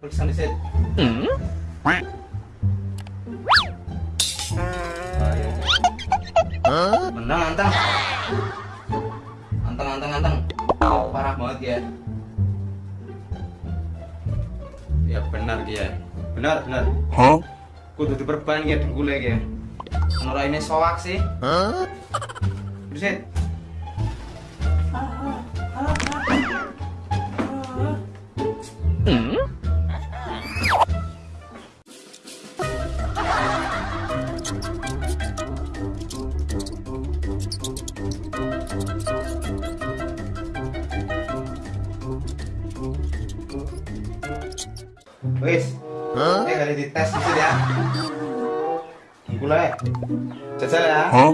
Periksa di set. Menang antang. Antang antang antang. Parah banget ya. Ya benar ya. Benar benar. Hah? Kudu diperban ya dengkule ya. Menurut ini soak sih. Hah? Wis. Mulai. Jajal ya. Hah?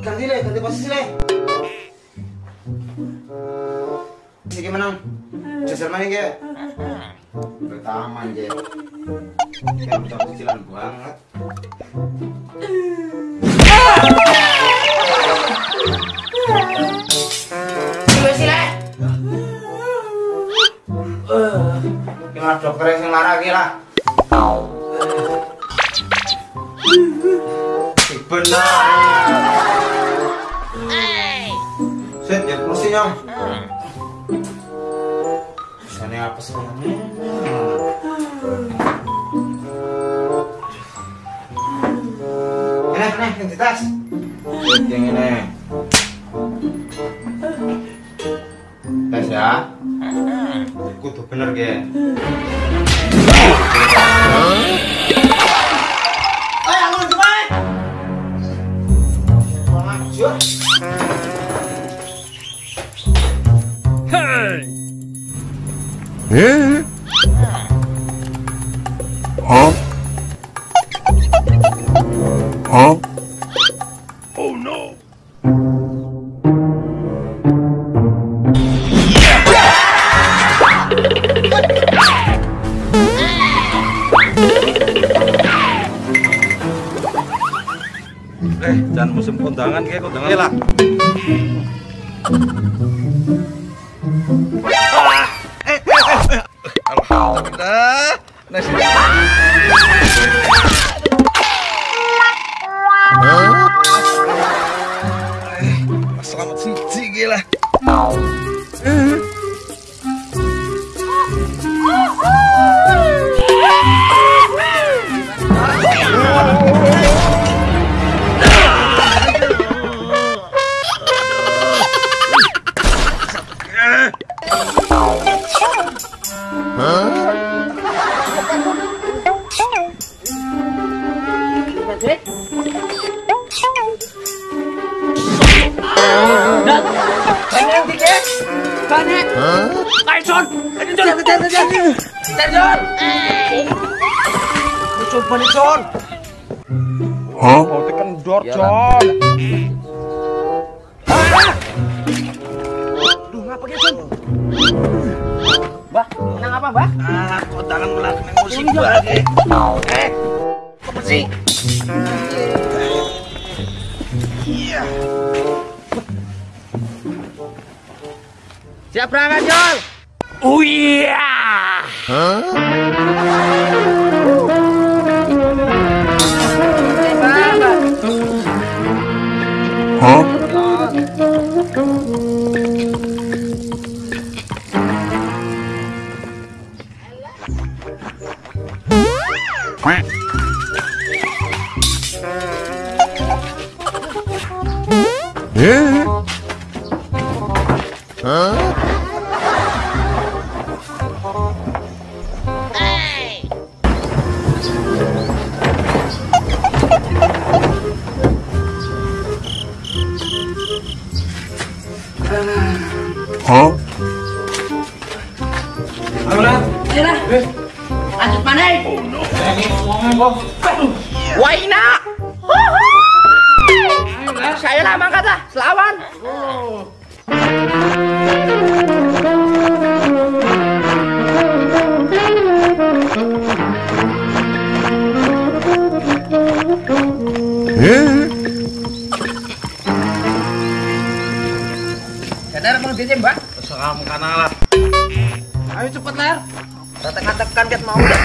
Ganti le, ganti posisi le. Siki menang. Jajal main ke. Bertaman je. Kayak cicilan banget. Lah? Benar. Set ya. Sana apa sih? Ini, yang ini. Tes ya. Kudu bener ge. 예? 어? 어? Eh, jangan musim kondangan kayak kondangan lah. Ah, eh, eh, eh, eh. Alhamdulillah. Nasi. Eh, Selamat siji gila. Con ấy Anh Sơn Anh Sơn Anh Sơn Anh Sơn Anh Sơn Anh Sơn Anh Sơn Hả? Tekan dor John. Ah! Mbah, menang apa, Mbah? Ah, kena musik lagi. Eh, apa sih? Iya. Siap berangkat, John. Oh iya. Hah? Eh? Lanjut mana? Waina. Saya lama kata selawan. Eh? Tolong DC, Mbak. Seram kanalah. Ayo cepet, Ler. Tekan-tekan ket mau Mbak.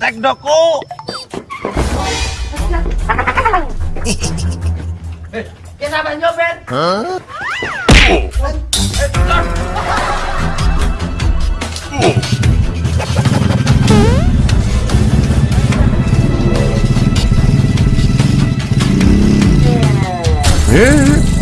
Tek doku. Ya sabar nyopet. Eh? Sabar.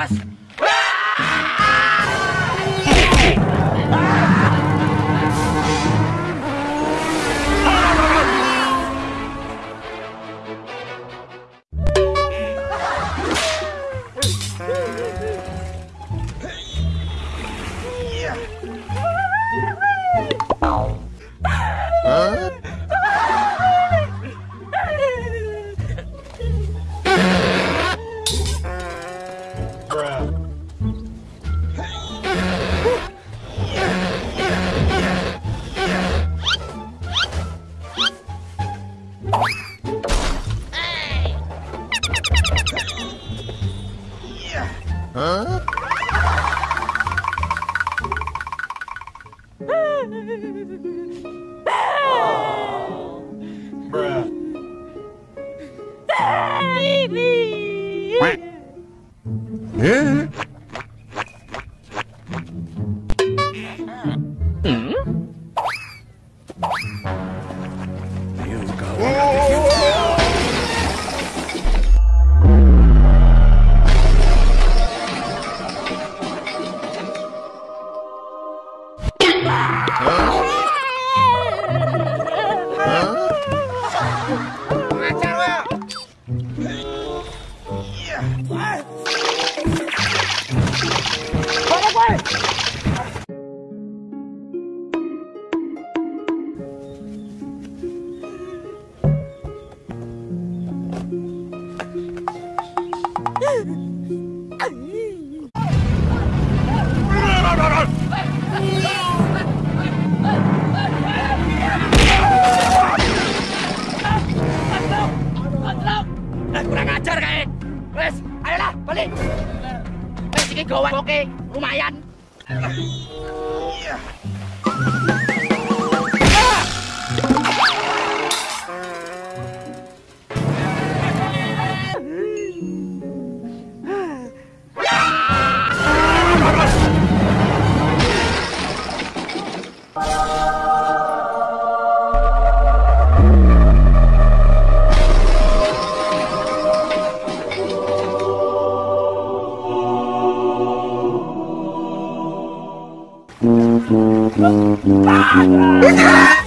Pues Apes. Eh? Eh, balik. Wes iki gowek oke, lumayan. Hãy subscribe cho kênh Ghiền Mì Gõ Để không bỏ lỡ những video hấp dẫn